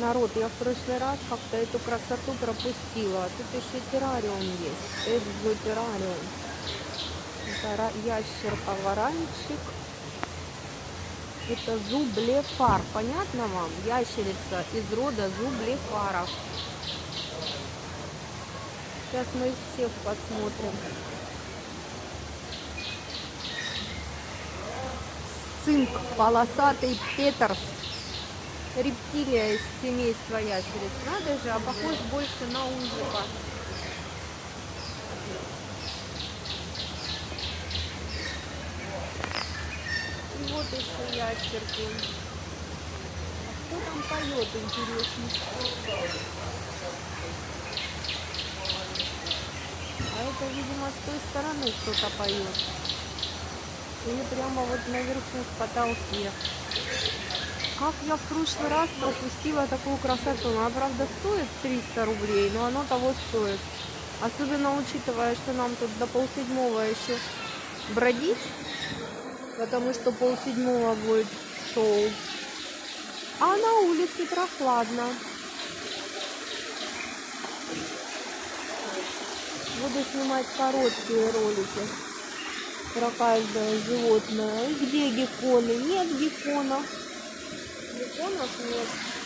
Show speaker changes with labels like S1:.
S1: Народ, я в прошлый раз как-то эту красоту пропустила. Тут еще террариум есть. Экзотеррариум. Это ра- ящерка-варанчик. Это зублефар. Понятно вам? Ящерица из рода зублефаров. Сейчас мы их всех посмотрим. Цинк, полосатый петерс. Рептилия из семейства ящериц. Надо же, а похож больше на узика. И вот еще ящерки. А кто там поет, интересно? А это, видимо, с той стороны кто-то поет. Или прямо вот наверху в потолке. Как я в прошлый раз пропустила такую красоту. Она, правда, стоит 300 рублей, но оно того стоит. Особенно учитывая, что нам тут до полседьмого еще бродить. Потому что полседьмого будет шоу. А на улице прохладно. Буду снимать короткие ролики про каждое животное. Где гекконы? Нет гекконов. Гекконов нет.